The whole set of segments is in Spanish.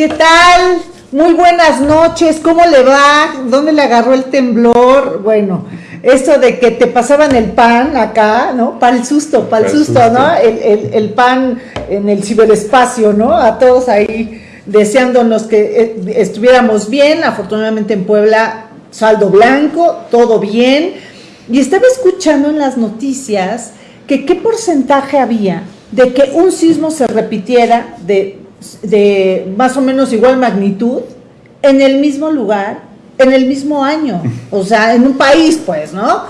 ¿Qué tal? Muy buenas noches, ¿cómo le va? ¿Dónde le agarró el temblor? Bueno, esto de que te pasaban el pan acá, ¿no? Para el susto, para el susto, ¿no? El, pan en el ciberespacio, ¿no? A todos ahí deseándonos que eh, estuviéramos bien. Afortunadamente en Puebla, saldo blanco, todo bien. Y estaba escuchando en las noticias que qué porcentaje había de que un sismo se repitiera de de más o menos igual magnitud en el mismo lugar, en el mismo año, o sea, en un país, pues, ¿no?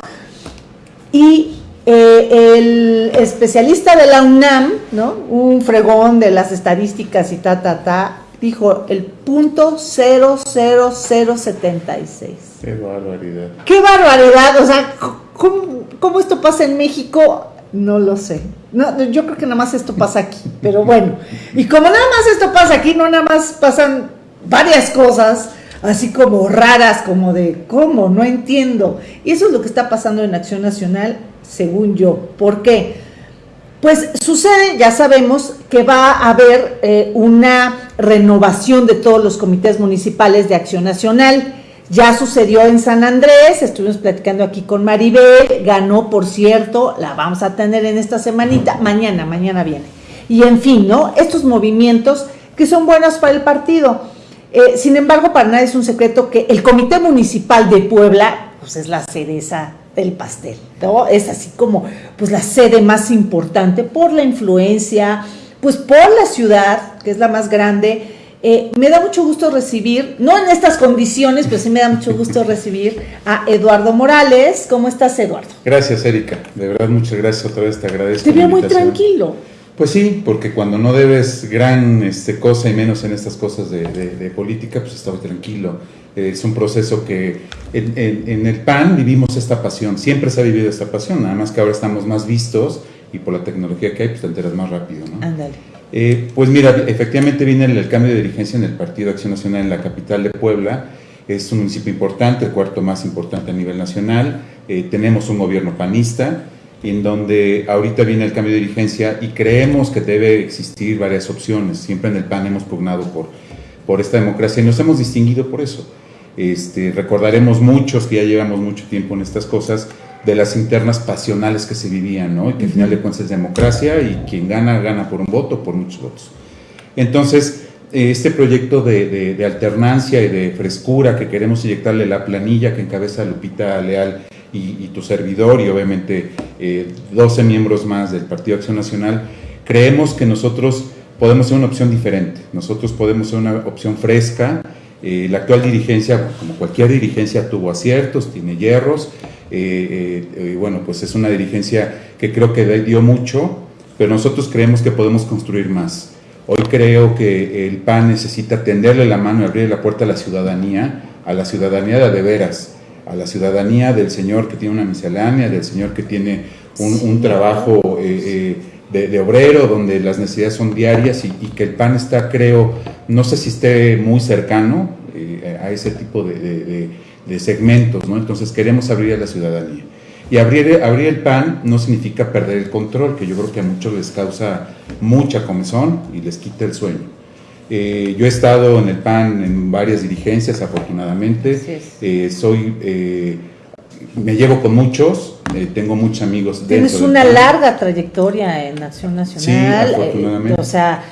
Y eh, el especialista de la UNAM, ¿no? Un fregón de las estadísticas y ta, ta, ta, dijo el punto 00076. Qué barbaridad. Qué barbaridad, o sea, ¿cómo, cómo esto pasa en México? No lo sé. No, yo creo que nada más esto pasa aquí, pero bueno. Y como nada más esto pasa aquí, no nada más pasan varias cosas, así como raras, como de, ¿cómo? No entiendo. Y eso es lo que está pasando en Acción Nacional, según yo. ¿Por qué? Pues sucede, ya sabemos, que va a haber eh, una renovación de todos los comités municipales de Acción Nacional. Ya sucedió en San Andrés, estuvimos platicando aquí con Maribel, ganó, por cierto, la vamos a tener en esta semanita, mañana, mañana viene. Y en fin, ¿no? Estos movimientos que son buenos para el partido. Eh, sin embargo, para nadie es un secreto que el Comité Municipal de Puebla, pues es la cereza del pastel, ¿no? Es así como, pues la sede más importante por la influencia, pues por la ciudad, que es la más grande, eh, me da mucho gusto recibir, no en estas condiciones, pero sí me da mucho gusto recibir a Eduardo Morales. ¿Cómo estás, Eduardo? Gracias, Erika. De verdad, muchas gracias otra vez, te agradezco. Te veo muy tranquilo. Pues sí, porque cuando no debes gran este, cosa y menos en estas cosas de, política, pues estaba tranquilo. es un proceso que en, en, el PAN vivimos esta pasión, siempre se ha vivido esta pasión, nada más que ahora estamos más vistos y por la tecnología que hay, pues te enteras más rápido, ¿no? Ándale. Eh, pues mira, efectivamente viene el, cambio de dirigencia en el Partido Acción Nacional en la capital de Puebla. Es un municipio importante, el cuarto más importante a nivel nacional. Eh, tenemos un gobierno panista, en donde ahorita viene el cambio de dirigencia y creemos que debe existir varias opciones. Siempre en el PAN hemos pugnado por, por esta democracia y nos hemos distinguido por eso. Este, recordaremos muchos que ya llevamos mucho tiempo en estas cosas, de las internas pasionales que se vivían, ¿no? Y que al final de cuentas es democracia y quien gana, gana por un voto, por muchos votos. Entonces, eh, este proyecto de, alternancia y de frescura que queremos inyectarle la planilla que encabeza Lupita Leal y, tu servidor y obviamente 12 eh, miembros más del Partido Acción Nacional, creemos que nosotros podemos ser una opción diferente, nosotros podemos ser una opción fresca. Eh, la actual dirigencia, como cualquier dirigencia, tuvo aciertos, tiene hierros, eh, eh, bueno, pues es una dirigencia que creo que dio mucho, pero nosotros creemos que podemos construir más. Hoy creo que el PAN necesita tenderle la mano y abrir la puerta a la ciudadanía, a la ciudadanía de, de veras, a la ciudadanía del señor que tiene una miscelánea, del señor que tiene un, trabajo eh, de, obrero, donde las necesidades son diarias y, que el PAN está, creo, no sé si esté muy cercano a ese tipo de de segmentos, ¿no? Entonces queremos abrir a la ciudadanía. Y abrir, abrir el PAN no significa perder el control, que yo creo que a muchos les causa mucha comezón y les quita el sueño. Eh, yo he estado en el PAN en varias dirigencias, afortunadamente. Eh, soy, eh, me llevo con muchos, tengo muchos amigos. Tienes una larga trayectoria en Acción Nacional. Sí, afortunadamente. o sea,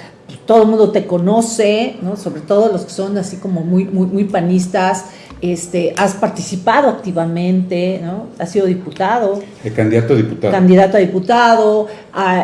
todo el mundo te conoce, ¿no? Sobre todo los que son así como muy, muy, muy panistas este, has participado activamente, ¿no? Has sido diputado. El candidato a diputado. Candidato a diputado.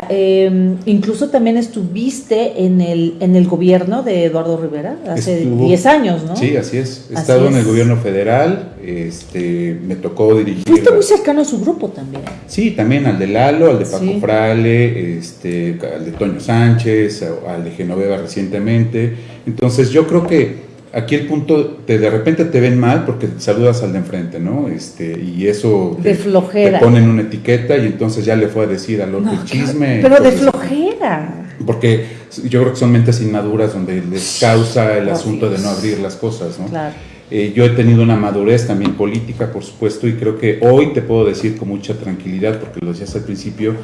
Em, incluso también estuviste en el, en el gobierno de Eduardo Rivera hace 10 años, ¿no? Sí, así es. He estado en el gobierno federal, este, me tocó dirigir. Fuiste muy cercano a su grupo también. Sí, también al de Lalo, al de Paco Frale, este, al de Toño Sánchez, al de Genoveva recientemente. Entonces yo creo que aquí el punto, te, de repente te ven mal porque saludas al de enfrente, ¿no? Este, y eso de te, flojera. te ponen una etiqueta y entonces ya le fue a decir al otro el chisme. Pero de flojera. Porque yo creo que son mentes inmaduras donde les causa el asunto de no abrir las cosas, ¿no? Claro. Eh, yo he tenido una madurez también política, por supuesto, y creo que hoy te puedo decir con mucha tranquilidad, porque lo decías al principio,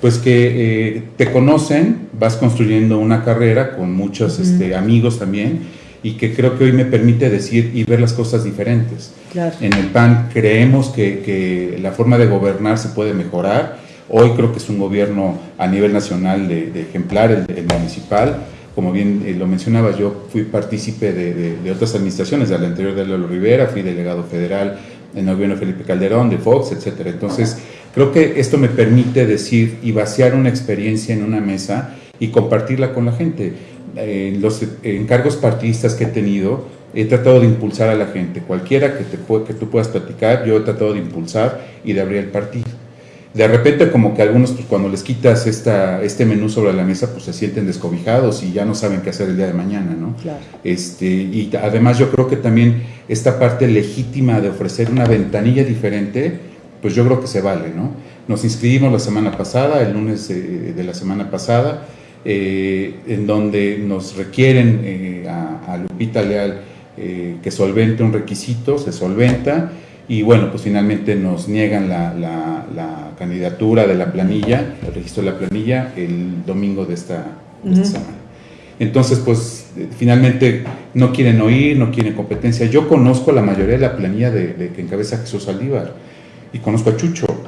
pues que eh, te conocen, vas construyendo una carrera con muchos este, amigos también y que creo que hoy me permite decir y ver las cosas diferentes. En el PAN creemos que, la forma de gobernar se puede mejorar. Hoy creo que es un gobierno a nivel nacional de, ejemplar, el, municipal. Como bien eh, lo mencionaba, yo fui partícipe de, otras administraciones, de la anterior de Lalo Rivera, fui delegado federal en el gobierno de Felipe Calderón, de Fox, etcétera. Entonces, creo que esto me permite decir y vaciar una experiencia en una mesa y compartirla con la gente. En los encargos partidistas que he tenido, he tratado de impulsar a la gente. Cualquiera que, te, que tú puedas platicar, yo he tratado de impulsar y de abrir el partido. De repente como que algunos, pues, cuando les quitas esta, este menú sobre la mesa, pues se sienten descobijados y ya no saben qué hacer el día de mañana, ¿no? Claro. Este, y además yo creo que también esta parte legítima de ofrecer una ventanilla diferente, pues yo creo que se vale, ¿no? Nos inscribimos la semana pasada, el lunes de la semana pasada, eh, en donde nos requieren eh, a, Lupita Leal eh, que solvente un requisito, se solventa y bueno, pues finalmente nos niegan la, candidatura de la planilla, el registro de la planilla el domingo de esta, semana. Entonces, pues finalmente no quieren oír, no quieren competencia. Yo conozco la mayoría de la planilla de, de que encabeza Jesús Aldívar y conozco a Chucho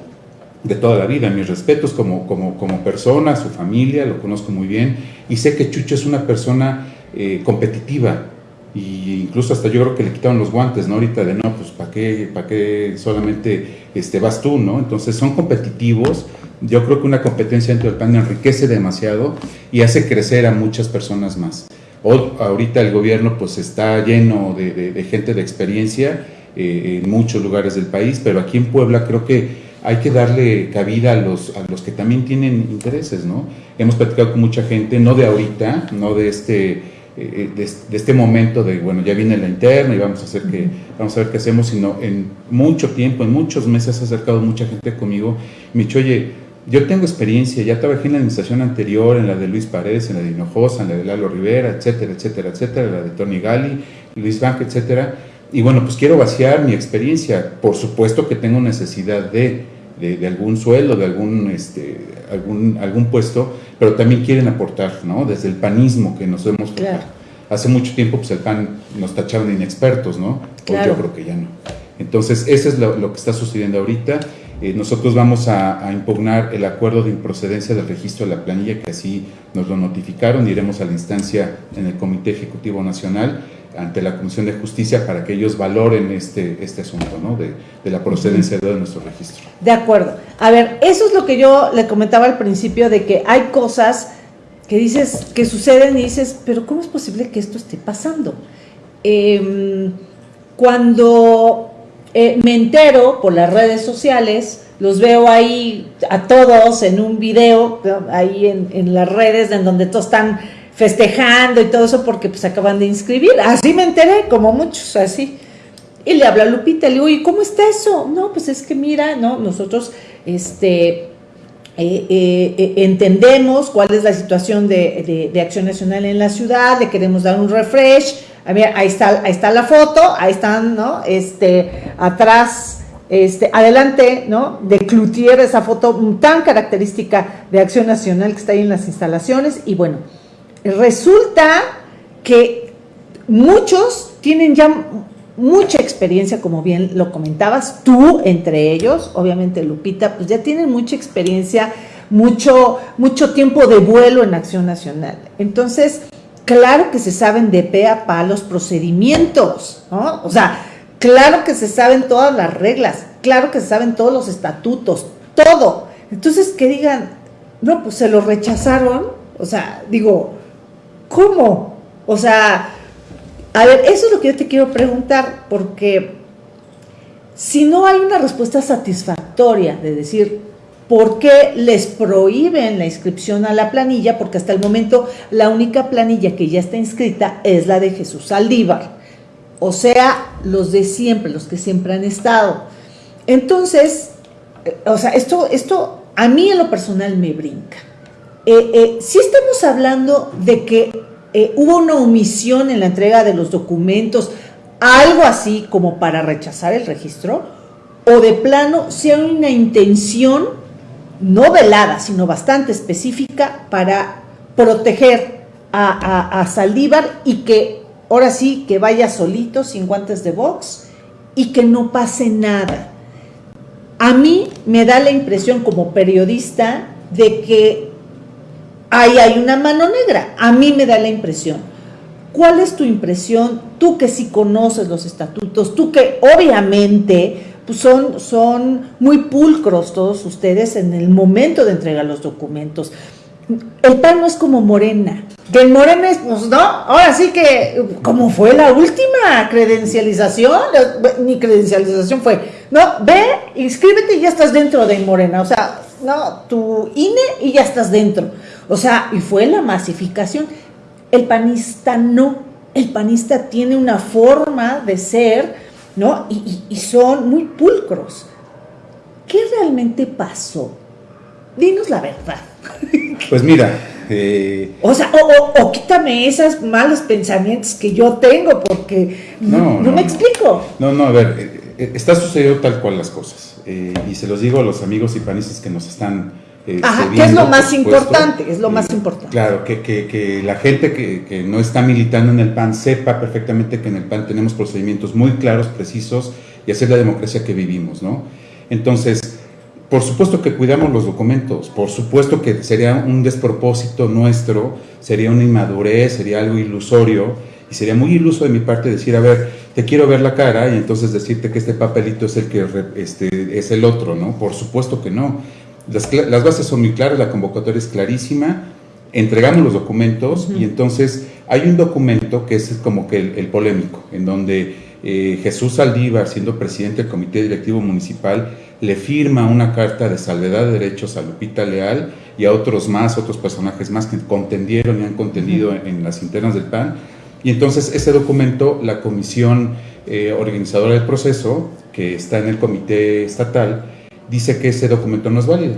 de toda la vida, mis respetos como, como, como persona, su familia, lo conozco muy bien y sé que Chucho es una persona eh, competitiva y incluso hasta yo creo que le quitaron los guantes, ¿no? Ahorita de no, pues ¿para qué, qué solamente este, vas tú, ¿no? Entonces son competitivos, yo creo que una competencia dentro del PAN enriquece demasiado y hace crecer a muchas personas más. Ahorita el gobierno pues está lleno de, gente de experiencia eh, en muchos lugares del país, pero aquí en Puebla creo que hay que darle cabida a los, a los que también tienen intereses, ¿no? Hemos platicado con mucha gente, no de ahorita, no de este, eh, de, este momento de, bueno, ya viene la interna y vamos a, hacer que, vamos a ver qué hacemos, sino en mucho tiempo, en muchos meses se ha acercado mucha gente conmigo y me ha dicho, oye, yo tengo experiencia, ya trabajé en la administración anterior, en la de Luis Paredes, en la de Hinojosa, en la de Lalo Rivera, etcétera, etcétera, etcétera, la de Tony Gali, Luis Bank, etcétera, y bueno, pues quiero vaciar mi experiencia. Por supuesto que tengo necesidad de, de, algún sueldo, de algún, este, algún, algún puesto, pero también quieren aportar, ¿no? Desde el panismo que nos hemos... Hace mucho tiempo pues el PAN nos tachaban de inexpertos, ¿no? yo creo que ya no. Entonces, eso es lo, que está sucediendo ahorita. Eh, nosotros vamos a, a, impugnar el acuerdo de improcedencia del registro de la planilla, que así nos lo notificaron. Iremos a la instancia en el Comité Ejecutivo Nacional ante la Comisión de Justicia para que ellos valoren este, este asunto, ¿no? De, la procedencia de nuestro registro. De acuerdo. A ver, eso es lo que yo le comentaba al principio de que hay cosas que dices, que suceden y dices, pero ¿cómo es posible que esto esté pasando? Em, cuando eh, me entero por las redes sociales, los veo ahí a todos en un video, ahí en, en las redes en donde todos están festejando y todo eso porque pues acaban de inscribir. Así me enteré, como muchos, así. Y le habla a Lupita, le digo, ¿y cómo está eso? No, pues es que mira, no, nosotros este, eh, eh, eh, entendemos cuál es la situación de, Acción Nacional en la ciudad, le queremos dar un refresh. A ver, ahí está, ahí está la foto, ahí están, ¿no? Este, atrás, este, adelante, ¿no? De Cloutier, esa foto tan característica de Acción Nacional que está ahí en las instalaciones. Y bueno, resulta que muchos tienen ya mucha experiencia, como bien lo comentabas, tú entre ellos, obviamente Lupita, pues ya tienen mucha experiencia, mucho, mucho tiempo de vuelo en Acción Nacional. Entonces, claro que se saben de pe a pa los procedimientos, ¿no? O sea, claro que se saben todas las reglas, claro que se saben todos los estatutos, todo. Entonces, que digan, no, pues se lo rechazaron, o sea, digo, ¿Cómo? O sea, a ver, eso es lo que yo te quiero preguntar, porque si no hay una respuesta satisfactoria de decir por qué les prohíben la inscripción a la planilla, porque hasta el momento la única planilla que ya está inscrita es la de Jesús Saldívar, o sea, los de siempre, los que siempre han estado. Entonces, eh, o sea, esto, esto a mí en lo personal me brinca. Eh, eh, si estamos hablando de que eh, hubo una omisión en la entrega de los documentos, algo así como para rechazar el registro, o de plano, hay una intención no velada, sino bastante específica para proteger a, a, Saldívar y que ahora sí que vaya solito, sin guantes de box y que no pase nada. A mí me da la impresión como periodista de que ahí hay una mano negra. A mí me da la impresión. ¿Cuál es tu impresión? Tú que sí conoces los estatutos, tú que obviamente pues son, son muy pulcros todos ustedes en el momento de entregar los documentos. El PAN no es como Morena, que en Morena es, pues no, ahora sí que, como fue la última credencialización, mi credencialización fue, no, ve, inscríbete y ya estás dentro de Morena, o sea, no, tu INE y ya estás dentro, o sea, y fue la masificación. El panista no, el panista tiene una forma de ser, ¿no? Y, son muy pulcros. ¿Qué realmente pasó? Dinos la verdad. Pues mira, eh, o sea, o, quítame esos malos pensamientos que yo tengo, porque no, me explico. No, no, a ver, eh, eh, está sucediendo tal cual las cosas. y se los digo a los amigos y panistas que nos están eh, Ajá, que es lo más importante, es lo más importante. Claro, que, que, que la gente que, que, no está militando en el PAN sepa perfectamente que en el PAN tenemos procedimientos muy claros, precisos y hacer la democracia que vivimos, ¿no? Entonces, por supuesto que cuidamos los documentos, por supuesto que sería un despropósito nuestro, sería una inmadurez, sería algo ilusorio y sería muy iluso de mi parte decir, a ver, te quiero ver la cara y entonces decirte que este papelito es el que este, es el otro, ¿no? Por supuesto que no las, bases son muy claras, la convocatoria es clarísima, entregamos los documentos y entonces hay un documento que es como que el, polémico, en donde eh, Jesús Saldívar, siendo presidente del Comité Directivo Municipal, le firma una carta de salvedad de derechos a Lupita Leal y a otros más, otros personajes más que contendieron y han contendido en, las internas del PAN. Y entonces ese documento, la comisión eh, organizadora del proceso, que está en el comité estatal, dice que ese documento no es válido.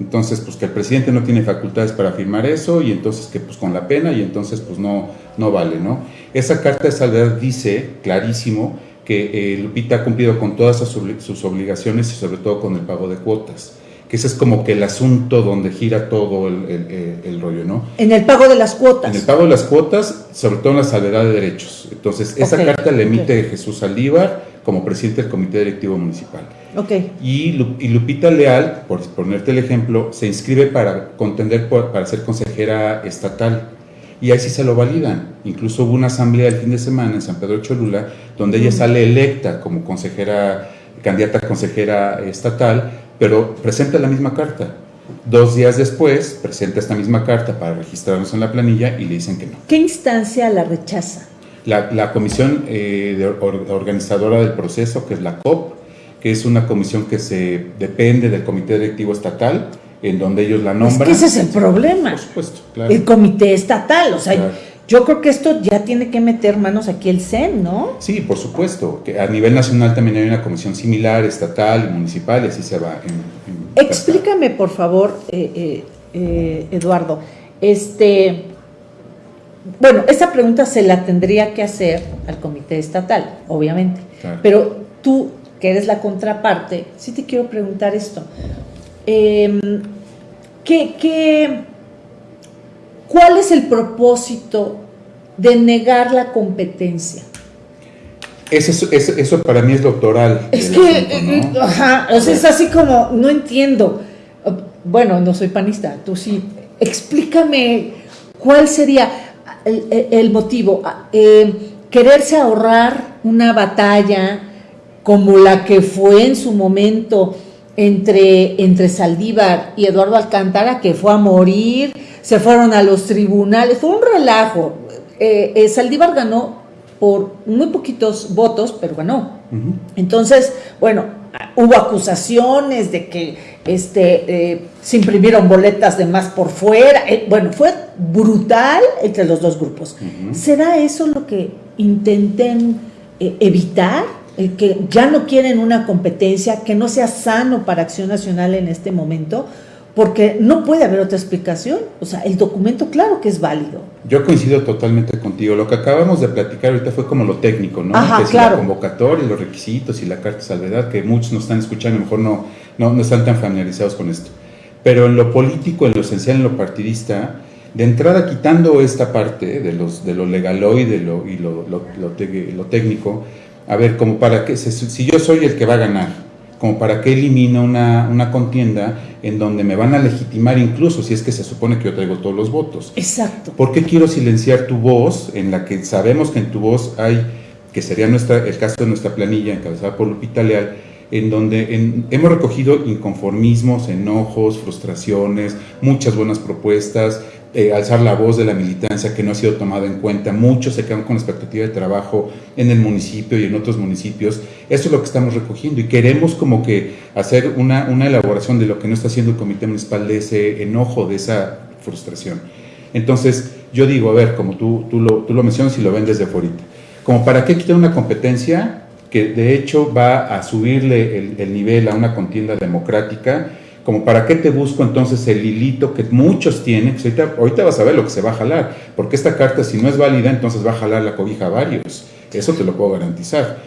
Entonces, pues que el presidente no tiene facultades para firmar eso y entonces que pues con la pena y entonces pues no, no vale, ¿no? Esa carta de salvedad dice clarísimo que eh, Lupita ha cumplido con todas sus obligaciones y sobre todo con el pago de cuotas que ese es como que el asunto donde gira todo el, rollo, ¿no? En el pago de las cuotas. En el pago de las cuotas, sobre todo en la salvedad de derechos. Entonces, esa carta la emite Jesús Aldívar como presidente del Comité Directivo Municipal. Okay. Y, Lupita Leal, por ponerte el ejemplo, se inscribe para contender para ser consejera estatal. Y ahí sí se lo validan. Incluso hubo una asamblea el fin de semana en San Pedro Cholula, donde ella sale electa como consejera, candidata a consejera estatal, pero presenta la misma carta. Dos días después presenta esta misma carta para registrarnos en la planilla y le dicen que no. ¿Qué instancia la rechaza? La, comisión eh, organizadora del proceso, que es la COP, que es una comisión que se depende del Comité Directivo Estatal, en donde ellos la nombran. Es que ese es el problema. Por supuesto, claro. El Comité Estatal, o sea, yo creo que esto ya tiene que meter manos aquí el CEN, ¿no? Sí, por supuesto, que a nivel nacional también hay una comisión similar, estatal y municipal, y así se va. Explícame, por favor, eh, eh, eh, Eduardo, este bueno, esa pregunta se la tendría que hacer al comité estatal, obviamente. Pero tú, que eres la contraparte, sí te quiero preguntar esto. Em, cuál es el propósito de negar la competencia? Eso, eso, para mí es doctoral. Es que, eh, eh, ajá, o sea, es así como, no entiendo. Bueno, no soy panista, tú sí. Explícame cuál sería el, motivo, eh, quererse ahorrar una batalla como la que fue en su momento entre, entre Saldívar y Eduardo Alcántara, que fue a morir, se fueron a los tribunales, fue un relajo. Eh, eh, Saldívar ganó por muy poquitos votos, pero ganó. Entonces, bueno, hubo acusaciones de que este, eh, se imprimieron boletas de más por fuera. Eh, bueno, fue brutal entre los dos grupos. ¿Será eso lo que intenten eh, evitar? que ya no quieren una competencia que no sea sano para Acción Nacional en este momento porque no puede haber otra explicación. O sea, el documento claro que es válido. Yo coincido totalmente contigo. Lo que acabamos de platicar ahorita fue como lo técnico, ¿no? Ajá, que es claro. la convocatoria, los requisitos y la carta de salvedad, que muchos no están escuchando, a lo mejor no, no, no están tan familiarizados con esto. Pero en lo político, en lo esencial, en lo partidista, de entrada quitando esta parte de, los, de lo legaloide lo, y lo, lo, lo, técnico, a ver, como para que, si yo soy el que va a ganar, como para que elimino una, una, contienda en donde me van a legitimar incluso si es que se supone que yo traigo todos los votos. Exacto. ¿Por qué quiero silenciar tu voz en la que sabemos que en tu voz hay, que sería nuestra, el caso de nuestra planilla encabezada por Lupita Leal, en donde hemos recogido inconformismos, enojos, frustraciones, muchas buenas propuestas, eh, alzar la voz de la militancia que no ha sido tomada en cuenta. Muchos se quedan con expectativa de trabajo en el municipio y en otros municipios. Eso es lo que estamos recogiendo y queremos como que hacer una, una elaboración de lo que no está haciendo el comité municipal de ese enojo, de esa frustración. Entonces, yo digo, a ver, como tú, tú, lo, tú lo mencionas y lo ven desde fuera, como para qué quitar una competencia que de hecho va a subirle el, el nivel a una contienda democrática como para qué te busco entonces el hilito que muchos tienen, ahorita, vas a ver lo que se va a jalar, porque esta carta si no es válida, entonces va a jalar la cobija a varios, eso te lo puedo garantizar.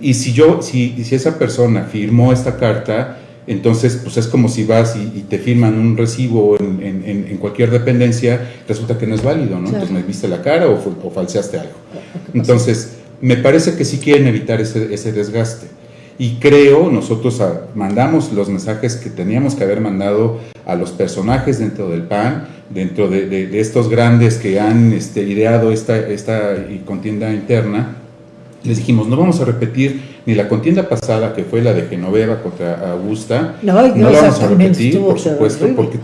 Y si yo, si, si esa persona firmó esta carta, entonces pues es como si vas y, te firman un recibo en, en, cualquier dependencia, resulta que no es válido, ¿no? Entonces me viste la cara o, o falseaste algo. Entonces, me parece que sí quieren evitar ese, ese desgaste y creo nosotros mandamos los mensajes que teníamos que haber mandado a los personajes dentro del PAN, dentro de, estos grandes que han este, ideado esta, esta contienda interna. Les dijimos, no vamos a repetir ni la contienda pasada, que fue la de Genoveva contra Augusta, no, no la vamos a repetir, por supuesto, porque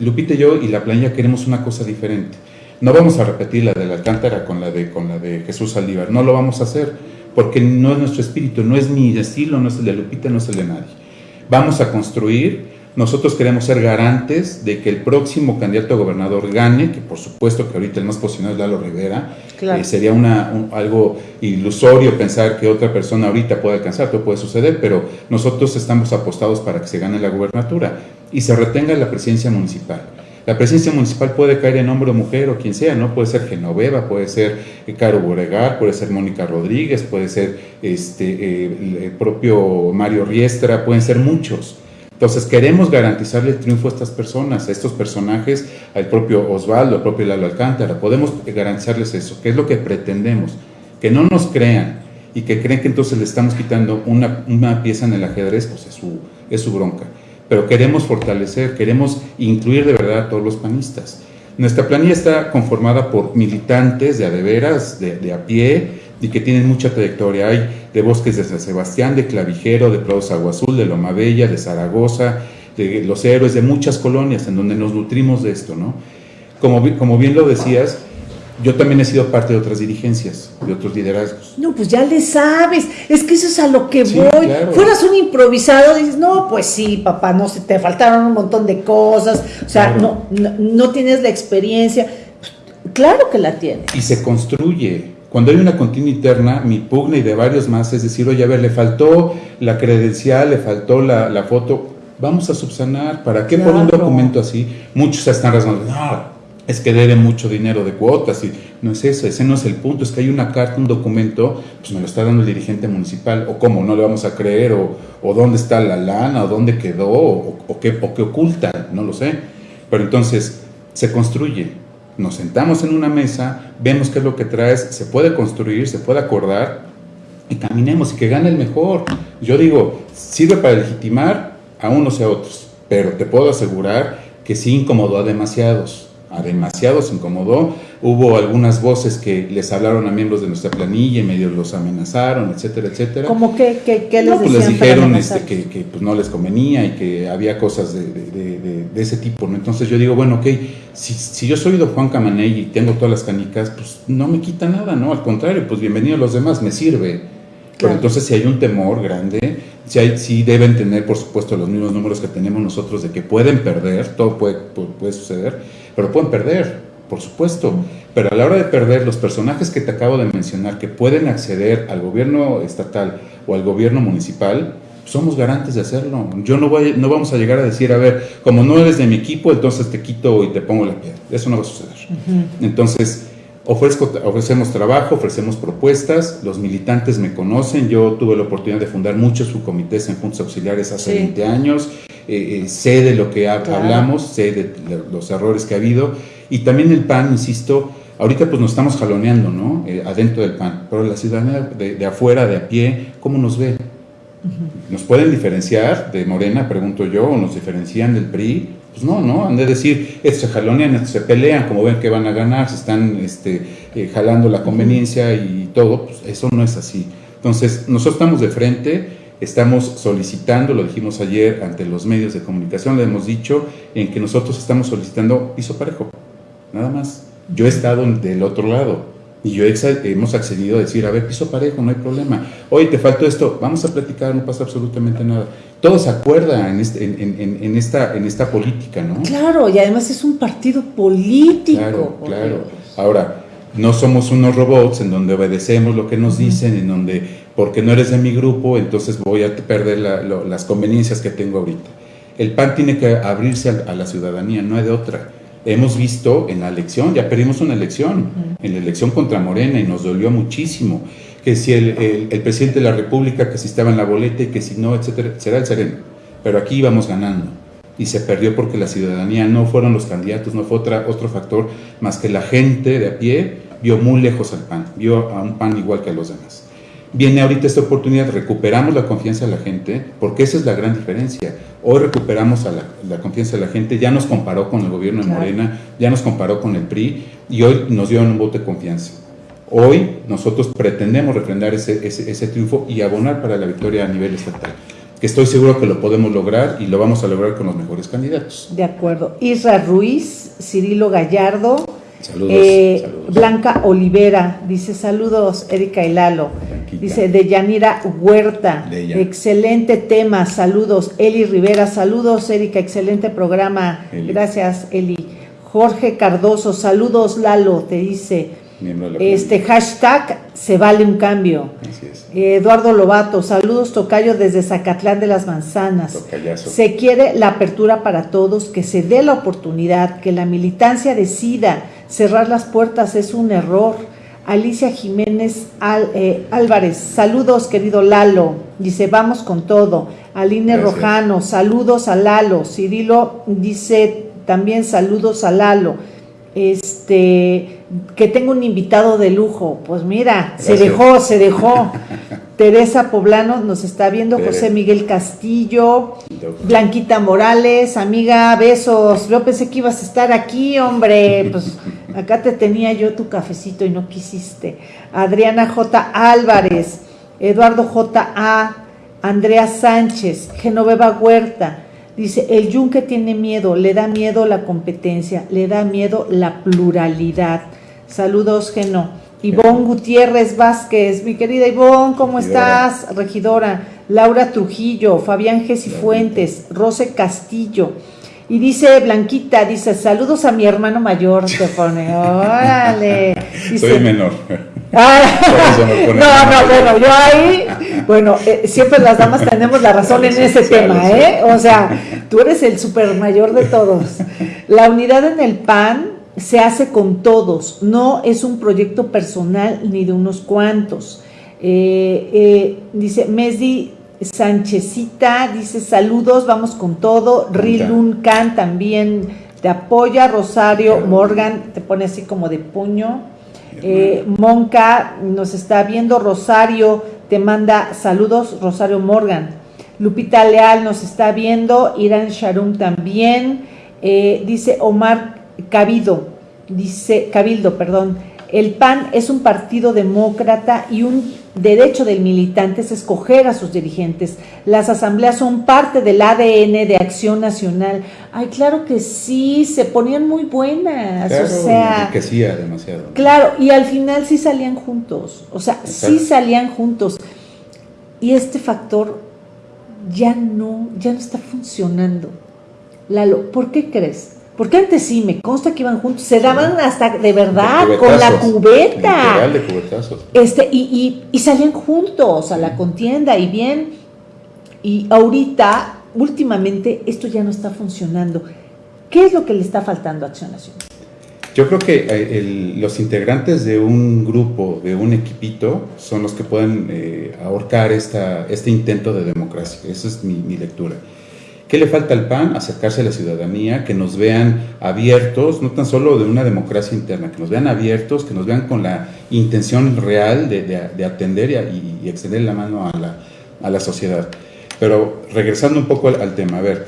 Lupita y yo y la planilla queremos una cosa diferente. No vamos a repetir la de la Alcántara con la de, con la de Jesús Saldívar, no lo vamos a hacer porque no es nuestro espíritu, no es mi estilo, no es el de Lupita, no es el de nadie. Vamos a construir, nosotros queremos ser garantes de que el próximo candidato a gobernador gane, que por supuesto que ahorita el más posicionado es Lalo Rivera, eh, sería una, algo ilusorio pensar que otra persona ahorita puede alcanzar, todo puede suceder, pero nosotros estamos apostados para que se gane la gubernatura y se retenga la presidencia municipal. La presidencia municipal puede caer en hombre o mujer o quien sea, ¿no? Puede ser Genoveva, puede ser eh, Caro Boregar, puede ser Mónica Rodríguez, puede ser este, eh, el propio Mario Riestra, pueden ser muchos. Entonces queremos garantizarle el triunfo a estas personas, a estos personajes, al propio Osvaldo, al propio Lalo Alcántara. Podemos garantizarles eso, que es lo que pretendemos, que no nos crean y que creen que entonces le estamos quitando una, una pieza en el ajedrez, pues es su, es su bronca pero queremos fortalecer, queremos incluir de verdad a todos los panistas. Nuestra planilla está conformada por militantes de adeveras, de, de a pie, y que tienen mucha trayectoria. Hay de Bosques de San Sebastián, de Clavijero, de Prados Agua Azul, de Loma Bella, de Zaragoza, de Los Héroes, de muchas colonias en donde nos nutrimos de esto, ¿no? Como, como bien lo decías, yo también he sido parte de otras dirigencias, de otros liderazgos. No, pues ya le sabes, es que eso es a lo que voy. Fueras un improvisado, dices, no, pues sí, papá, no se te faltaron un montón de cosas, o sea, no, no, tienes la experiencia. Claro que la tienes. Y se construye. Cuando hay una continua interna, mi pugna y de varios más es decir, oye, a ver, le faltó la credencial, le faltó la, la foto, vamos a subsanar. ¿Para qué por un documento así? Muchos están rasgando, no, es que debe mucho dinero de cuotas y no es eso, ese no es el punto, es que hay una carta, un documento, pues me lo está dando el dirigente municipal, o cómo, no le vamos a creer, o, dónde está la lana, o dónde quedó, o, qué, o qué oculta, no lo sé. Pero entonces se construye, nos sentamos en una mesa, vemos qué es lo que traes, se puede construir, se puede acordar, y caminemos, y que gane el mejor. Yo digo, sirve para legitimar a unos y a otros, pero te puedo asegurar que sí incomodó a demasiados a demasiados incomodó. Hubo algunas voces que les hablaron a miembros de nuestra planilla y medio los amenazaron, etcétera, etcétera. ¿Cómo que, que, les no, pues les dijeron este, que, que pues no les convenía y que había cosas de, de, de, ese tipo. ¿no? Entonces yo digo, bueno, ok, si, si yo soy don Juan Camaney y tengo todas las canicas, pues no me quita nada, ¿no? Al contrario, pues bienvenido a los demás, me sirve. Pero entonces si hay un temor grande, si, hay, si deben tener, por supuesto, los mismos números que tenemos nosotros de que pueden perder, todo puede, puede suceder, pero pueden perder, por supuesto. Pero a la hora de perder, los personajes que te acabo de mencionar, que pueden acceder al gobierno estatal o al gobierno municipal, somos garantes de hacerlo. Yo no voy, no vamos a llegar a decir, a ver, como no eres de mi equipo, entonces te quito y te pongo la piedra. Eso no va a suceder. Entonces, Ofrezco, ofrecemos trabajo, ofrecemos propuestas, los militantes me conocen, yo tuve la oportunidad de fundar muchos subcomités en puntos auxiliares hace 20 años, eh, eh, sé de lo que hablamos, sé de los errores que ha habido, y también el PAN, insisto, ahorita pues nos estamos jaloneando, ¿no? Eh, adentro del PAN, pero la ciudadanía de, de, afuera, de a pie, ¿cómo nos ve? ¿Nos pueden diferenciar de Morena, pregunto yo, o nos diferencian del PRI? Pues no, no, han de decir, estos se jalonean, estos se pelean, como ven que van a ganar, se están este, eh, jalando la conveniencia y todo, pues eso no es así. Entonces, nosotros estamos de frente, estamos solicitando, lo dijimos ayer ante los medios de comunicación, le hemos dicho, en que nosotros estamos solicitando piso parejo, nada más. Yo he estado del otro lado, y yo hemos accedido a decir, a ver, piso parejo, no hay problema. Oye, te faltó esto, vamos a platicar, no pasa absolutamente nada. Todo se acuerda en, este, en, en, esta, en esta política, ¿no? Claro, y además es un partido político. Claro, claro. Ahora, no somos unos robots en donde obedecemos lo que nos dicen, en donde, porque no eres de mi grupo, entonces voy a perder las conveniencias que tengo ahorita. El PAN tiene que abrirse a, a la ciudadanía, no hay de otra hemos visto en la elección, ya perdimos una elección, en la elección contra Morena y nos dolió muchísimo, que si el, presidente de la República, que si estaba en la boleta y que si no, etcétera, será el sereno. Pero aquí íbamos ganando y se perdió porque la ciudadanía no fueron los candidatos, no fue otra, otro factor más que la gente de a pie vio muy lejos al PAN, vio a un PAN igual que a los demás. Viene ahorita esta oportunidad, recuperamos la confianza de la gente, porque esa es la gran diferencia. Hoy recuperamos a la, confianza de la gente, ya nos comparó con el gobierno de Morena, ya nos comparó con el PRI y hoy nos dio un voto de confianza. Hoy nosotros pretendemos refrendar ese, ese, triunfo y abonar para la victoria a nivel estatal que estoy seguro que lo podemos lograr y lo vamos a lograr con los mejores candidatos. De acuerdo. Isra Ruiz, Cirilo Gallardo, eh, Blanca Olivera, dice saludos, Erika y Lalo. Dice de Yanira Huerta, excelente tema, saludos. Eli Rivera, saludos, Erika, excelente programa. Gracias, Eli. Jorge Cardoso, saludos, Lalo, te dice. Este hashtag se vale un cambio. Eduardo Lobato, saludos Tocayo desde Zacatlán de las Manzanas. Se quiere la apertura para todos, que se dé la oportunidad, que la militancia decida cerrar las puertas es un error. Alicia Jiménez eh, Álvarez, saludos querido Lalo, dice vamos con todo. Aline Rojano, saludos a Lalo. Cirilo dice también saludos a Lalo. Este, que tengo un invitado de lujo. Pues mira, se dejó, se dejó. Teresa Poblano nos está viendo, José Miguel Castillo, Blanquita Morales, amiga, besos. Yo pensé que ibas a estar aquí, hombre. Pues acá te tenía yo tu cafecito y no quisiste. Adriana J. Álvarez, Eduardo J. A. Andrea Sánchez, Genoveva Huerta. Dice, el yunque tiene miedo, le da miedo la competencia, le da miedo la pluralidad. Saludos, Geno. Ivonne Gutiérrez Vázquez, mi querida Ivonne, ¿cómo estás? Regidora. Laura Trujillo, Fabián Gesi Fuentes, Rose Castillo. Y dice Blanquita, dice, saludos a mi hermano mayor, te pone, órale. Soy menor. Ah, no, no, bueno, yo ahí, bueno, eh, siempre las damas tenemos la razón en ese tema, ¿eh? O sea, tú eres el super mayor de todos. La unidad en el PAN se hace con todos, no es un proyecto personal ni de unos cuantos. Eh, eh, dice Mesdi Sánchezita, dice saludos, vamos con todo. Rilun Khan también te apoya. Rosario Morgan te pone así como de puño. Eh, Monca nos está viendo. Rosario te manda saludos. Rosario Morgan. Lupita Leal nos está viendo. Irán Sharum también. dice Omar Cabido, dice, Cabildo, perdón, el PAN es un partido demócrata y un derecho del militante es escoger a sus dirigentes. Las asambleas son parte del ADN de Acción Nacional. Ay, claro que sí, se ponían muy buenas. o sea, demasiado. Claro, y al final sí salían juntos. O sea, sí salían juntos. Y este factor ya no, ya no está funcionando. Lalo, ¿por qué crees? Porque antes sí, me consta que iban juntos, se daban hasta de verdad con la cubeta. De este, y, y, salían juntos a la contienda y bien. Y ahorita, últimamente, esto ya no está funcionando. ¿Qué es lo que le está faltando a Acción Nacional? yo creo que eh, los integrantes de un grupo, de un equipito, son los que pueden eh, ahorcar esta, este intento de democracia. Esa es mi, lectura. ¿Qué le falta al PAN? Acercarse a la ciudadanía, que nos vean abiertos, no tan solo de una democracia interna, que nos vean abiertos, que nos vean con la intención real de, atender y, extender la mano a la, sociedad. Pero regresando un poco al tema, a ver,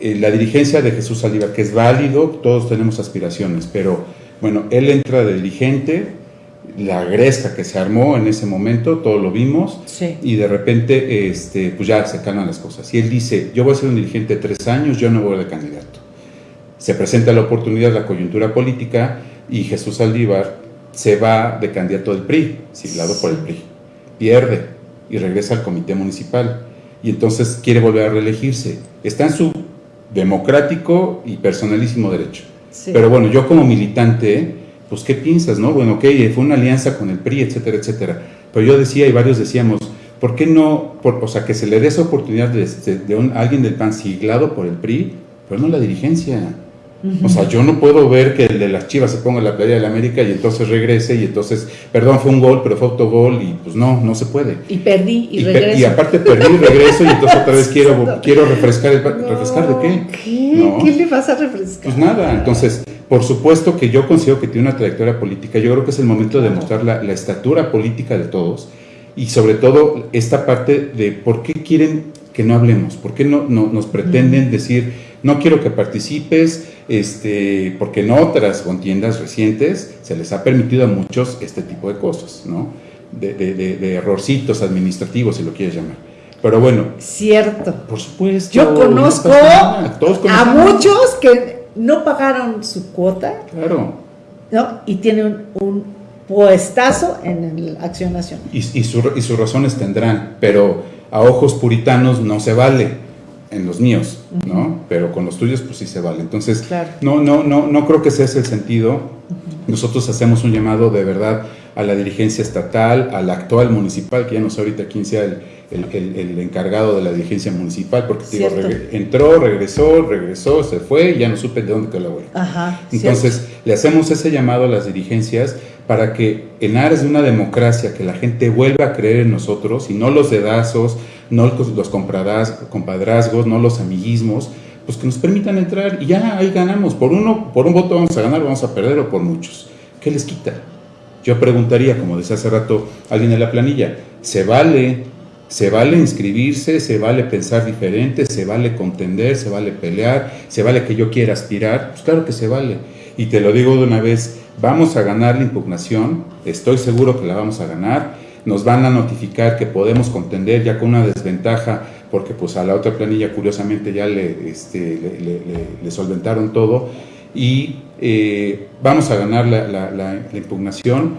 eh, la dirigencia de Jesús Saldívar, que es válido, todos tenemos aspiraciones, pero bueno, él entra de dirigente, la gresca que se armó en ese momento, todos lo vimos, y de repente este, pues ya se calman las cosas. Y él dice, yo voy a ser un dirigente de tres años, yo no voy de candidato. Se presenta la oportunidad, la coyuntura política, y Jesús Saldívar se va de candidato del PRI, siglado por el PRI. Pierde y regresa al comité municipal. Y entonces quiere volver a reelegirse. Está en su democrático y personalísimo derecho. Pero bueno, yo como militante, pues ¿qué piensas, no? Bueno, ok, fue una alianza con el PRI, etcétera, etcétera. Pero yo decía y varios decíamos, ¿por qué no, por, o sea, que se le dé esa oportunidad de, de, alguien del PAN siglado por el PRI, pero no la dirigencia? O sea, yo no puedo ver que el de las Chivas se ponga en la playa de la América y entonces regrese y entonces, perdón, fue un gol, pero fue autogol y pues no, no se puede. Y perdí y, regreso. y aparte perdí y regreso y entonces otra vez quiero, quiero refrescar el... ¿Refrescar de qué? ¿Qué? ¿Qué le vas a refrescar? Pues nada, entonces, por supuesto que yo considero que tiene una trayectoria política, yo creo que es el momento de demostrar la, la estatura política de todos y sobre todo esta parte de por qué quieren que no hablemos, por qué no, no nos pretenden decir no quiero que participes, este, porque en otras contiendas recientes se les ha permitido a muchos este tipo de cosas, ¿no? De, errorcitos administrativos, si lo quieres llamar. Pero bueno. Cierto. Por supuesto. Yo conozco a muchos que no pagaron su cuota. Claro. ¿no? Y tienen un puestazo en la Acción Nacional. Y, y, y sus razones tendrán, pero a ojos puritanos no se vale en los míos, ¿no? Pero con los tuyos, pues sí se vale. Entonces, no, no, no, no creo que ese es el sentido. Nosotros hacemos un llamado de verdad a la dirigencia estatal, al actual municipal, que ya no sé ahorita quién sea el, el, encargado de la dirigencia municipal, porque digo, entró, regresó, regresó, se fue y ya no supe de dónde quedó la huella. Entonces, le hacemos ese llamado a las dirigencias para que en aras de una democracia, que la gente vuelva a creer en nosotros y no los dedazos, no los compadrazgos, no los amiguismos, pues que nos permitan entrar y ya ahí ganamos. Por uno, por un voto vamos a ganar, vamos a perder o por muchos. ¿Qué les quita? Yo preguntaría, como decía hace rato alguien en la planilla, ¿se vale? ¿Se vale inscribirse? ¿Se vale pensar diferente? ¿Se vale contender? ¿Se vale pelear? ¿Se vale que yo quiera aspirar? Pues claro que se vale. Y te lo digo de una vez, vamos a ganar la impugnación, estoy seguro que la vamos a ganar nos van a notificar que podemos contender ya con una desventaja, porque pues a la otra planilla curiosamente ya le, este, solventaron todo, y eh, vamos a ganar la, la, impugnación,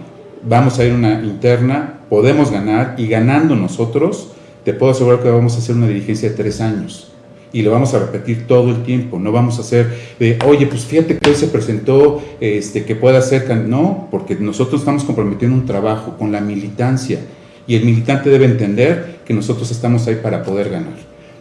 vamos a ir una interna, podemos ganar, y ganando nosotros, te puedo asegurar que vamos a hacer una dirigencia de tres años y lo vamos a repetir todo el tiempo. No vamos a hacer de, oye, pues fíjate que hoy se presentó este, que pueda ser. No, porque nosotros estamos comprometiendo un trabajo con la militancia y el militante debe entender que nosotros estamos ahí para poder ganar.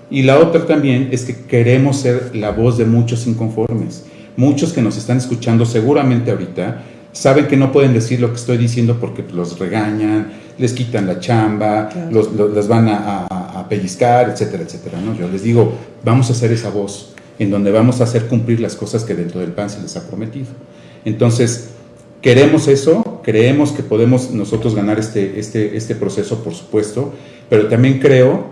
Y la otra también es que queremos ser la voz de muchos inconformes. Muchos que nos están escuchando seguramente ahorita saben que no pueden decir lo que estoy diciendo porque los regañan, les quitan la chamba, los, les van a, a, pellizcar, etcétera, etcétera. ¿no? Yo les digo, vamos a hacer esa voz en donde vamos a hacer cumplir las cosas que dentro del PAN se les ha prometido. Entonces, queremos eso, creemos que podemos nosotros ganar este, este, este proceso, por supuesto, pero también creo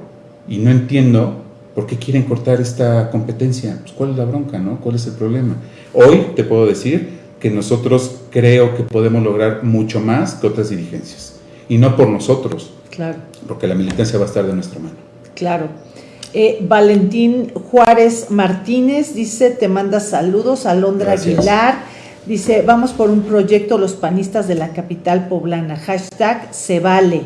y no entiendo por qué quieren cortar esta competencia. Pues, ¿Cuál es la bronca, no? ¿Cuál es el problema? Hoy te puedo decir que nosotros creo que podemos lograr mucho más que otras dirigencias y no por nosotros. Claro. Porque la militancia va a estar de nuestra mano. Claro. Eh, Valentín Juárez Martínez dice, te manda saludos. Alondra Aguilar dice, vamos por un proyecto los panistas de la capital poblana. Hashtag se vale.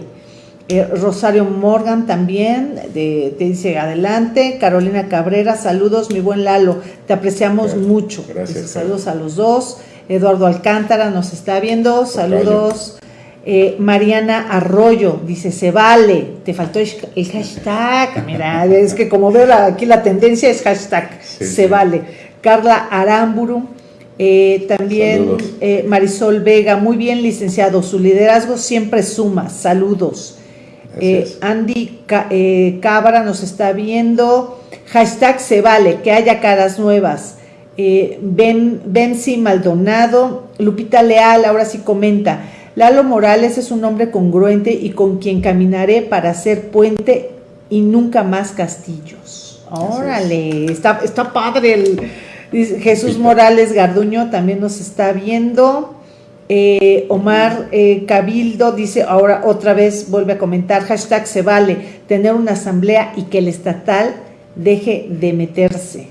Eh, Rosario Morgan también te dice adelante. Carolina Cabrera, saludos, mi buen Lalo, te apreciamos mucho. Gracias. saludos a los dos. Eduardo Alcántara nos está viendo, saludos. Eh, Mariana Arroyo dice, se vale, te faltó el hashtag, mira, es que como veo aquí la tendencia es hashtag, se vale. Carla Aramburu, Eh, también eh, Marisol Vega, muy bien licenciado, su liderazgo siempre suma, saludos. Andy Cabra nos está viendo, hashtag se vale, que haya caras nuevas. ben, Benzi Maldonado, Lupita Leal, ahora sí comenta, Lalo Morales es un hombre congruente y con quien caminaré para hacer puente y nunca más castillos. Órale, está, está padre el Jesús Morales Garduño también nos está viendo. Eh, Omar eh, Cabildo dice, ahora otra vez vuelve a comentar, hashtag se vale tener una asamblea y que el estatal deje de meterse.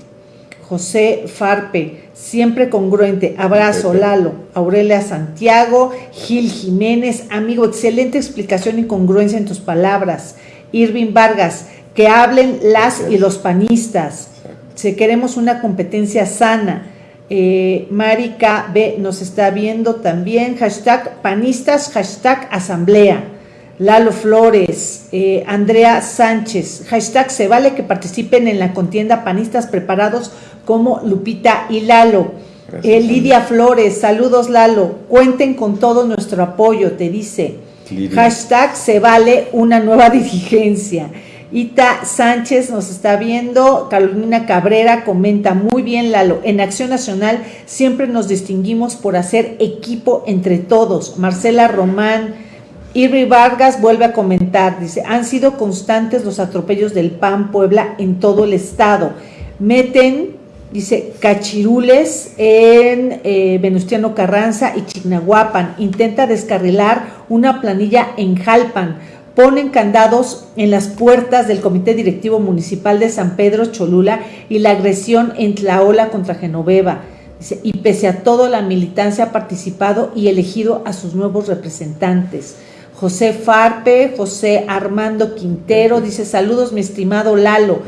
José Farpe, siempre congruente. Abrazo, Lalo. Aurelia Santiago, Gil Jiménez, amigo, excelente explicación y congruencia en tus palabras. Irving Vargas, que hablen las y los panistas. Si queremos una competencia sana. Eh, Marika B nos está viendo también. Hashtag panistas, hashtag asamblea. Lalo Flores, eh, Andrea Sánchez, hashtag se vale que participen en la contienda panistas preparados como Lupita y Lalo. Eh, Lidia Flores, saludos Lalo, cuenten con todo nuestro apoyo, te dice. Hashtag se vale una nueva dirigencia. Ita Sánchez nos está viendo, Carolina Cabrera comenta muy bien Lalo, en Acción Nacional siempre nos distinguimos por hacer equipo entre todos. Marcela Román, Irri Vargas vuelve a comentar, dice, han sido constantes los atropellos del PAN Puebla en todo el estado. Meten, dice, cachirules en eh, Venustiano Carranza y Chignahuapan. Intenta descarrilar una planilla en Jalpan ponen candados en las puertas del Comité Directivo Municipal de San Pedro Cholula y la agresión en Tlaola contra Genoveva. y pese a todo, la militancia ha participado y elegido a sus nuevos representantes. José Farpe, José Armando Quintero, dice saludos mi estimado Lalo.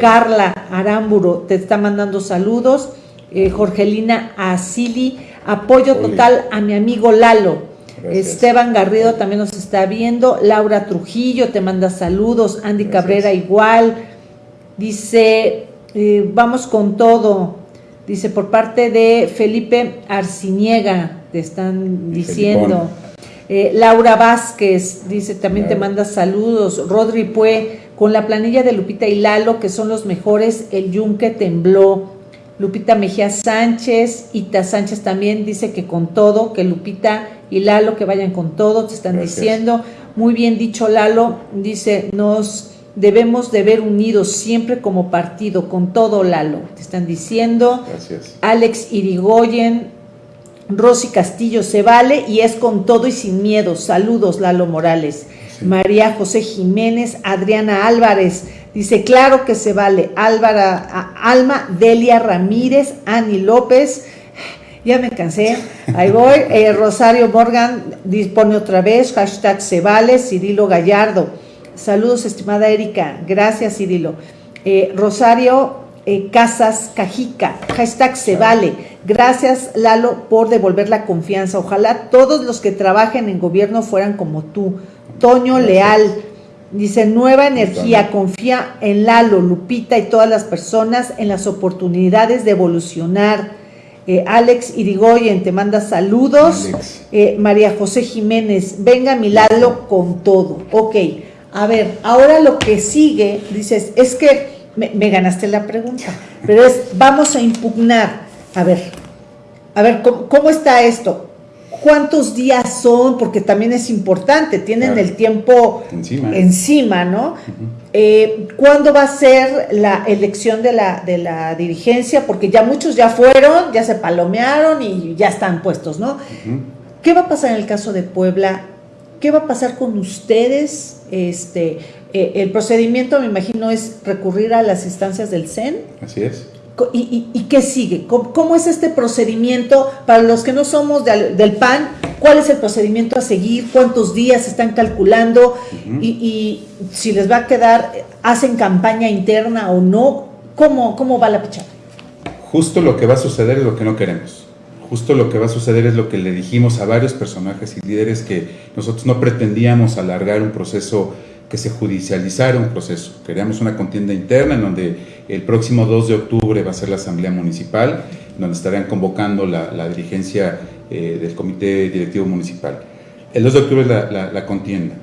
Carla Aramburo te está mandando saludos. Eh, Jorgelina Asili, apoyo total a mi amigo Lalo. Esteban Garrido también nos está viendo. Laura Trujillo te manda saludos. Andy Cabrera igual. Dice, eh, vamos con todo. Dice, por parte de Felipe Arciniega, te están diciendo. Eh, Laura Vázquez, dice, también te manda saludos. Rodri Pue, con la planilla de Lupita y Lalo, que son los mejores, el yunque tembló. Lupita Mejía Sánchez, Ita Sánchez también dice que con todo, que Lupita y Lalo que vayan con todo, te están diciendo. Muy bien dicho Lalo, dice, nos debemos de ver unidos siempre como partido, con todo Lalo, te están diciendo. Gracias. Alex Irigoyen, Rosy Castillo, se vale y es con todo y sin miedo. Saludos Lalo Morales. María José Jiménez, Adriana Álvarez, dice, claro que se vale. Álvara, Alma Delia Ramírez, Ani López, ya me cansé, ahí voy. Eh, Rosario Morgan dispone otra vez, hashtag se vale, Cirilo Gallardo. Saludos, estimada Erika, gracias Cirilo. Eh, Rosario eh, Casas Cajica, hashtag se vale. Gracias Lalo por devolver la confianza. Ojalá todos los que trabajen en gobierno fueran como tú. Toño Leal. Dice, nueva energía, confía en Lalo, Lupita y todas las personas en las oportunidades de evolucionar eh, Alex Irigoyen te manda saludos. Eh, María José Jiménez, venga mi Lalo con todo. Ok, a ver, ahora lo que sigue, dices, es que me, ganaste la pregunta, pero es, vamos a impugnar. A ver, a ver, ¿cómo, está esto? ¿Cuántos días son? Porque también es importante, tienen el tiempo encima, ¿no? Eh, ¿Cuándo va a ser la elección de la, de la dirigencia? Porque ya muchos ya fueron, ya se palomearon y ya están puestos, ¿no? ¿Qué va a pasar en el caso de Puebla? ¿Qué va a pasar con ustedes? Este, eh, el procedimiento, me imagino, es recurrir a las instancias del CEN. Así es. ¿Y, qué sigue? ¿Cómo, es este procedimiento para los que no somos del PAN? ¿Cuál es el procedimiento a seguir? ¿Cuántos días están calculando? y, si les va a quedar, ¿hacen campaña interna o no? ¿Cómo, cómo va la pichada? Justo lo que va a suceder es lo que no queremos. Justo lo que va a suceder es lo que le dijimos a varios personajes y líderes que nosotros no pretendíamos alargar un proceso que se judicializara un proceso. Queríamos una contienda interna en donde el próximo 2 de octubre va a ser la Asamblea Municipal donde estarían convocando la, dirigencia eh, del Comité Directivo Municipal. El 2 de octubre es la, la, contienda.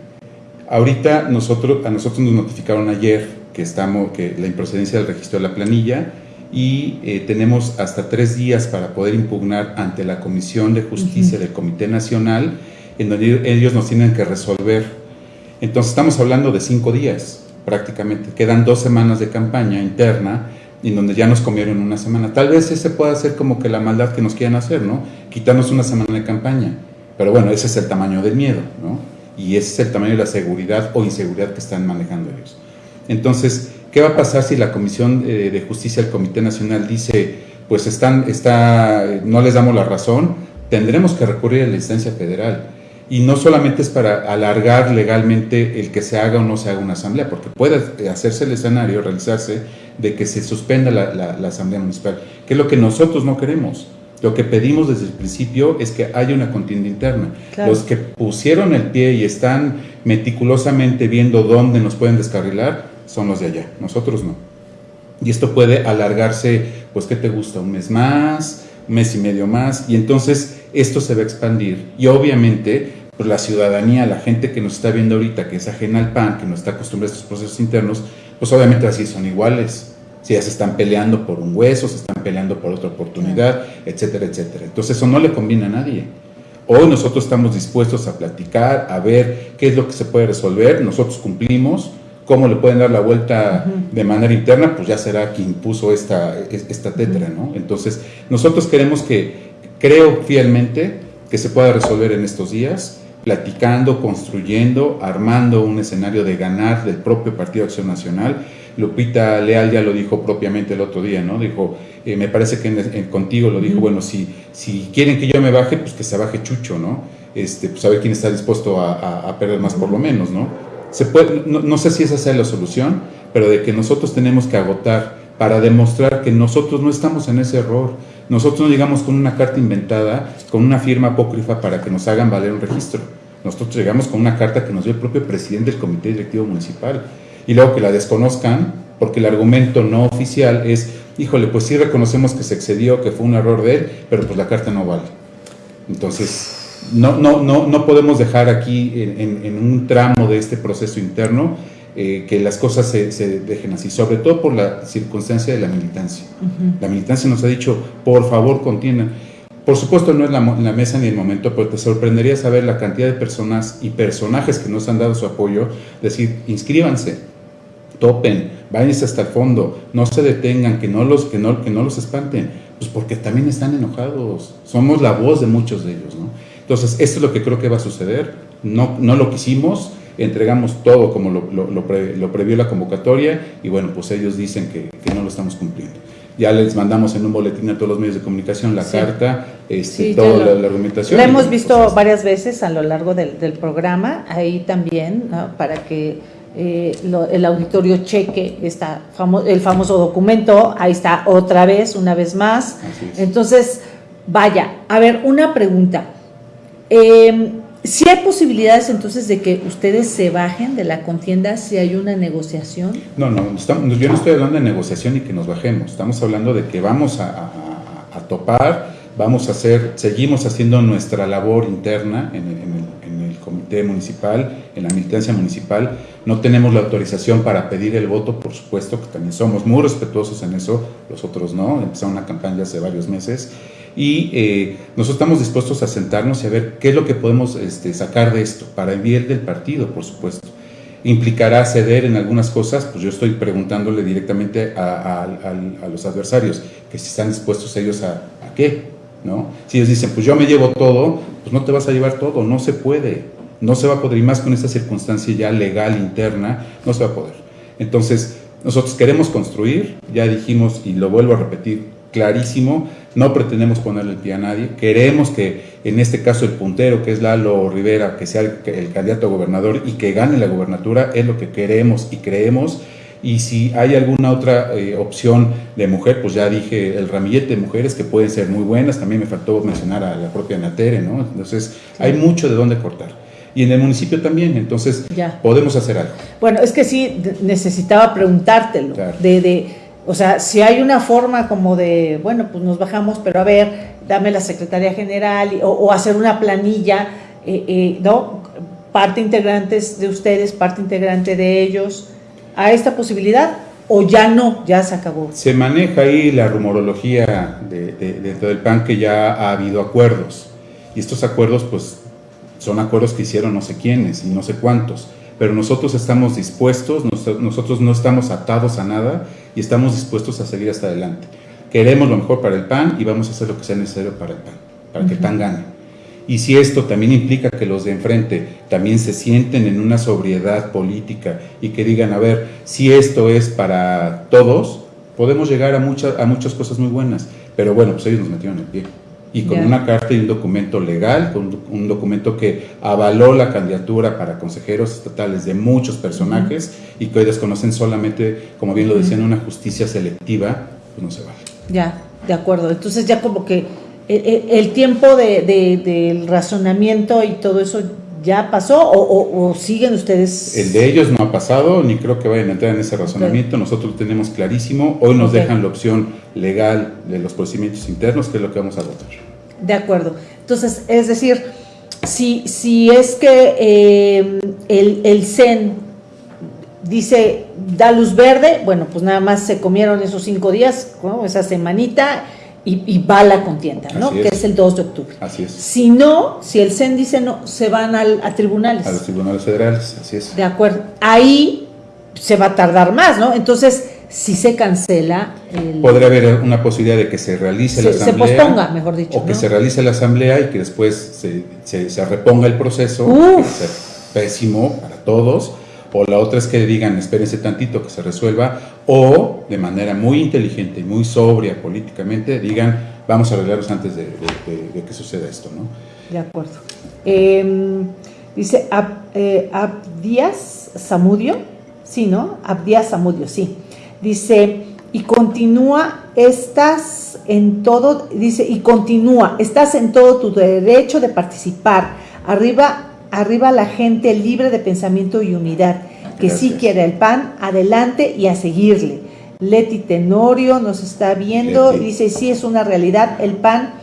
Ahorita nosotros, a nosotros nos notificaron ayer que, estamos, que la improcedencia del registro de la planilla y eh, tenemos hasta tres días para poder impugnar ante la Comisión de Justicia del Comité Nacional, en donde ellos nos tienen que resolver. Entonces estamos hablando de cinco días prácticamente. Quedan dos semanas de campaña interna en donde ya nos comieron una semana. Tal vez ese pueda ser como que la maldad que nos quieran hacer, ¿no? Quitarnos una semana de campaña. Pero bueno, ese es el tamaño del miedo, ¿no? Y ese es el tamaño de la seguridad o inseguridad que están manejando ellos. Entonces, ¿qué va a pasar si la Comisión eh, de Justicia del Comité Nacional dice, pues están, está, no les damos la razón? Tendremos que recurrir a la instancia federal y no solamente es para alargar legalmente el que se haga o no se haga una asamblea, porque puede hacerse el escenario, realizarse, de que se suspenda la, asamblea municipal, que es lo que nosotros no queremos. Lo que pedimos desde el principio es que haya una contienda interna. Los que pusieron el pie y están meticulosamente viendo dónde nos pueden descarrilar son los de allá, nosotros no. Y esto puede alargarse, pues, ¿qué te gusta? ¿Un mes más? ¿Un mes y medio más? Y entonces esto se va a expandir. Y obviamente pues la ciudadanía, la gente que nos está viendo ahorita, que es ajena al PAN, que no está acostumbrada a estos procesos internos, pues obviamente así son iguales. Si ya se están peleando por un hueso, se están peleando por otra oportunidad, etcétera, etcétera. Entonces eso no le conviene a nadie. Hoy nosotros estamos dispuestos a platicar, a ver qué es lo que se puede resolver, nosotros cumplimos, cómo le pueden dar la vuelta de manera interna, pues ya será quien puso esta, esta tetra, ¿no? Entonces, nosotros queremos que, creo fielmente, que se pueda resolver en estos días, platicando, construyendo, armando un escenario de ganar del propio Partido Acción Nacional. Lupita Leal ya lo dijo propiamente el otro día, ¿no? Dijo, eh, me parece que contigo lo dijo, bueno, si, si quieren que yo me baje, pues que se baje Chucho, ¿no? Este, pues a ver quién está dispuesto a, perder más por lo menos, ¿no? Se puede, no, sé si esa sea la solución, pero de que nosotros tenemos que agotar para demostrar que nosotros no estamos en ese error. Nosotros no llegamos con una carta inventada, con una firma apócrifa para que nos hagan valer un registro. Nosotros llegamos con una carta que nos dio el propio presidente del Comité Directivo Municipal. Y luego que la desconozcan, porque el argumento no oficial es, híjole, pues sí reconocemos que se excedió, que fue un error de él, pero pues la carta no vale. Entonces, no, no, no, no podemos dejar aquí en un tramo de este proceso interno eh, que las cosas se, dejen así, sobre todo por la circunstancia de la militancia. La militancia nos ha dicho, por favor, contiendan. Por supuesto no es la, la, mesa ni el momento, pero te sorprendería saber la cantidad de personas y personajes que nos han dado su apoyo, decir, inscríbanse, topen, váyanse hasta el fondo, no se detengan, que no los, que no, que no los espanten, pues porque también están enojados, somos la voz de muchos de ellos, ¿no? Entonces, esto es lo que creo que va a suceder, no, no lo quisimos, entregamos todo como lo, lo, previó la convocatoria y bueno, pues ellos dicen que, no lo estamos cumpliendo. Ya les mandamos en un boletín a todos los medios de comunicación la carta, este, toda la, argumentación. La hemos visto varias veces a lo largo del, programa, ahí también, para que eh, el auditorio cheque esta el famoso documento, ahí está otra vez, una vez más. Entonces, vaya, a ver, una pregunta. Eh, si hay posibilidades entonces de que ustedes se bajen de la contienda si hay una negociación. No, no, yo no estoy hablando de negociación y que nos bajemos. Estamos hablando de que vamos a, topar, vamos a hacer, seguimos haciendo nuestra labor interna en el, comité municipal, en la militancia municipal. No tenemos la autorización para pedir el voto, por supuesto, que también somos muy respetuosos en eso, los otros no. Empezaron una campaña hace varios meses y eh, nosotros estamos dispuestos a sentarnos y a ver qué es lo que podemos este, sacar de esto, para el del partido, por supuesto. ¿Implicará ceder en algunas cosas? Pues yo estoy preguntándole directamente a, los adversarios, que si están dispuestos ellos a, a qué, ¿no? Si ellos dicen, pues yo me llevo todo, pues no te vas a llevar todo, no se puede, no se va a poder, y más con esta circunstancia ya legal interna, no se va a poder. Entonces, nosotros queremos construir, ya dijimos, y lo vuelvo a repetir, clarísimo, no pretendemos ponerle el pie a nadie, queremos que en este caso el puntero, que es Lalo Rivera, que sea el, candidato a gobernador y que gane la gobernatura, es lo que queremos y creemos. Y si hay alguna otra eh, opción de mujer, pues ya dije el ramillete de mujeres que pueden ser muy buenas, también me faltó mencionar a la propia Natere, ¿no? Entonces hay mucho de dónde cortar. Y en el municipio también, entonces podemos hacer algo. Bueno, es que sí necesitaba preguntártelo, de O sea, si hay una forma como de, bueno, pues nos bajamos, pero a ver, dame la Secretaría General o, hacer una planilla, eh, eh, ¿no? Parte integrantes de ustedes, parte integrante de ellos, a esta posibilidad o ya no, ya se acabó. Se maneja ahí la rumorología de, dentro del PAN que ya ha habido acuerdos y estos acuerdos pues son acuerdos que hicieron no sé quiénes y no sé cuántos, pero nosotros estamos dispuestos, nosotros no estamos atados a nada y estamos dispuestos a seguir hasta adelante. Queremos lo mejor para el PAN y vamos a hacer lo que sea necesario para el PAN, para que el PAN gane. Y si esto también implica que los de enfrente también se sienten en una sobriedad política y que digan, a ver, si esto es para todos, podemos llegar a, muchas a muchas cosas muy buenas. Pero bueno, pues ellos nos metieron el pie y con una carta y un documento legal, con un documento que avaló la candidatura para consejeros estatales de muchos personajes y que hoy desconocen solamente, como bien lo decían, una justicia selectiva, pues no se vale. Ya, de acuerdo. Entonces ya como que el, tiempo de, del razonamiento y todo eso ya pasó o, siguen ustedes? El de ellos no ha pasado, ni creo que vayan a entrar en ese razonamiento. Nosotros lo tenemos clarísimo. Hoy nos dejan la opción legal de los procedimientos internos, que es lo que vamos a votar. De acuerdo. Entonces, es decir, si, si es que eh, el, el CEN dice da luz verde, bueno, pues nada más se comieron esos cinco días, esa semanita y, va la contienda, ¿no? Que es el 2 de octubre. Así es. Si no, si el CEN dice no, se van al, a tribunales. A los tribunales federales, así es. De acuerdo. Ahí se va a tardar más, ¿no? Entonces, si se cancela... El... Podría haber una posibilidad de que se realice la asamblea. Se posponga, mejor dicho. O que se realice la asamblea y que después se, se, se reponga el proceso. Que pésimo para todos o la otra es que digan, espérense tantito que se resuelva, o de manera muy inteligente y muy sobria políticamente, digan, vamos a arreglarlos antes de, que suceda esto, ¿no? De acuerdo. Em, dice eh, Abdías Samudio, sí, ¿no? Abdías Samudio, sí. Dice, y continúa, estás en todo, dice, y continúa, estás en todo tu derecho de participar. Arriba arriba la gente libre de pensamiento y unidad, que sí quiere el pan, adelante y a seguirle. Leti Tenorio nos está viendo, y dice, sí es una realidad, el pan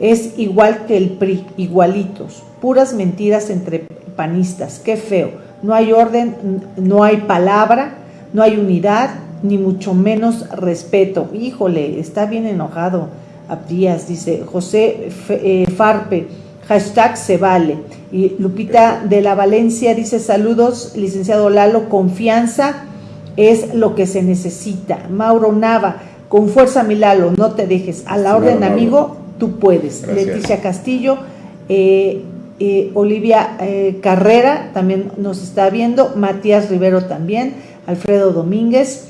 es igual que el PRI, igualitos, puras mentiras entre panistas, qué feo, no hay orden, no hay palabra, no hay unidad, ni mucho menos respeto. Híjole, está bien enojado Abdías, dice José eh, Farpe hashtag se vale. Y Lupita de la Valencia dice saludos, licenciado Lalo, confianza es lo que se necesita. Mauro Nava, con fuerza mi Lalo, no te dejes. A la orden, amigo, tú puedes. Leticia Castillo, eh, eh, Olivia eh, Carrera también nos está viendo, Matías Rivero también, Alfredo Domínguez,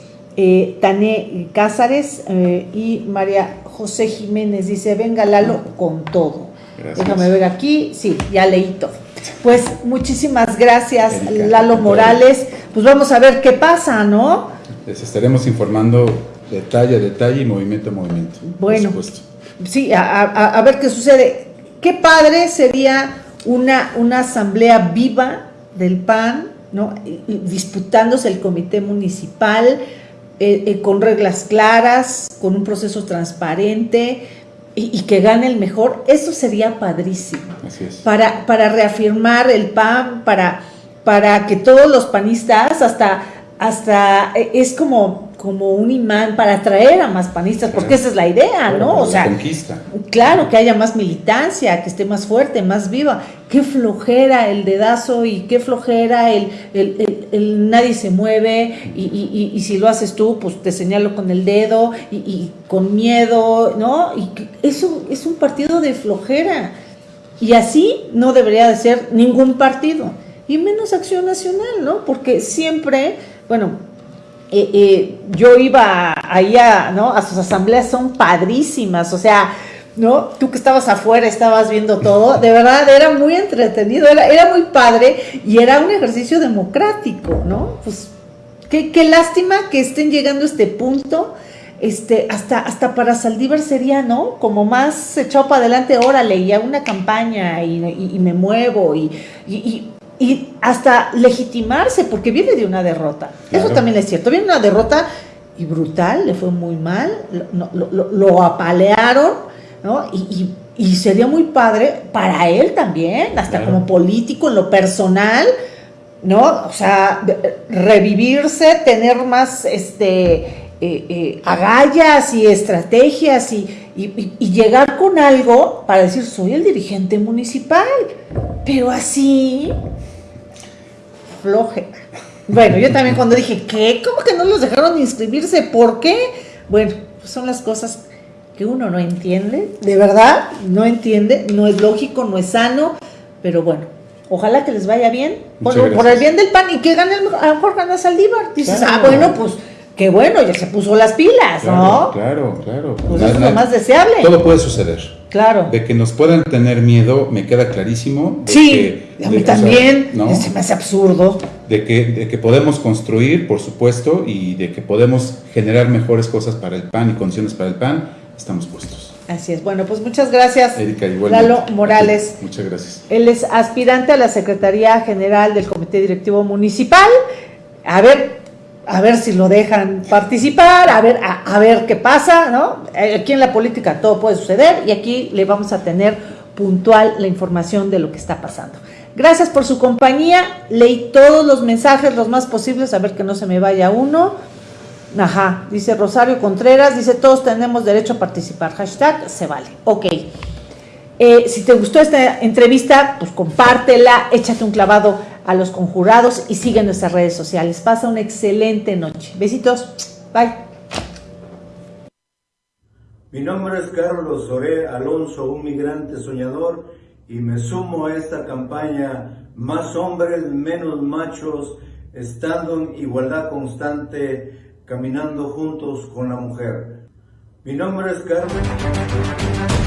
Tané Cázares y María José Jiménez dice, venga Lalo con todo. Déjame ver aquí, sí, ya leí todo. Pues muchísimas gracias, Lalo Morales. Pues vamos a ver qué pasa, ¿no? Les estaremos informando detalle a detalle y movimiento a movimiento. Bueno, sí, a, ver qué sucede. Qué padre sería una, una asamblea viva del PAN, ¿no? disputándose el comité municipal eh, eh, con reglas claras, con un proceso transparente, y, que gane el mejor, eso sería padrísimo. Para, para reafirmar el PAN, para, para que todos los panistas, hasta, hasta e, es como, como un imán para atraer a más panistas, porque esa es la idea, ¿no? O sea, conquista. claro, que haya más militancia, que esté más fuerte, más viva. Qué flojera el dedazo y qué flojera el, el, nadie se mueve y, y, si lo haces tú, pues te señalo con el dedo y, con miedo, ¿no? Y eso es un partido de flojera. Y así no debería de ser ningún partido, y menos Acción Nacional, ¿no? Porque siempre, bueno, eh, eh, yo iba allá, ¿no? A sus asambleas son padrísimas, o sea, ¿no? Tú que estabas afuera, estabas viendo todo, de verdad era muy entretenido, era, muy padre y era un ejercicio democrático, ¿no? Pues qué, qué lástima que estén llegando a este punto. Este, hasta, hasta para Saldívar sería, ¿no? Como más echado para adelante, órale, y hago una campaña y, me muevo y, hasta legitimarse, porque viene de una derrota. Eso también es cierto, viene una derrota y brutal, le fue muy mal, lo, apalearon, ¿no? Y, sería muy padre para él también, hasta como político, en lo personal, ¿no? O sea, revivirse, tener más este, eh, eh, agallas y estrategias y, llegar con algo para decir, soy el dirigente municipal, pero así, floje. Bueno, yo también cuando dije, ¿qué? ¿Cómo que no los dejaron inscribirse? ¿Por qué? Bueno, pues son las cosas que uno no entiende, de verdad, no entiende, no es lógico, no es sano, pero bueno, ojalá que les vaya bien, por, por el bien del pan y que gane a lo mejor gana Saldívar. Dices, ah, bueno, pues qué bueno, ya se puso las pilas, ¿no? Claro, claro. Pues eso es lo más deseable. Todo puede suceder. Claro. De que nos puedan tener miedo, me queda clarísimo. sí, a mí también, se me hace absurdo. De que, de que podemos construir, por supuesto, y de que podemos generar mejores cosas para el PAN y condiciones para el PAN, estamos puestos. Así es. Bueno, pues muchas gracias, Erika, Lalo Morales. Muchas gracias. Él es aspirante a la Secretaría General del Comité Directivo Municipal. A ver, a ver si lo dejan participar, a ver, a, ver qué pasa, ¿no? Eh, aquí en la política todo puede suceder y aquí le vamos a tener puntual la información de lo que está pasando. Gracias por su compañía, leí todos los mensajes, los más posibles, a ver que no se me vaya uno. Ajá, dice Rosario Contreras, dice todos tenemos derecho a participar, hashtag se vale. Ok. Eh, si te gustó esta entrevista, pues compártela, échate un clavado a los conjurados y sigue nuestras redes sociales. Pasa una excelente noche. Besitos. Bye. Mi nombre es Carlos Soré Alonso, un migrante soñador, y me sumo a esta campaña Más hombres, menos machos, estando en igualdad constante, caminando juntos con la mujer. Mi nombre es Carmen.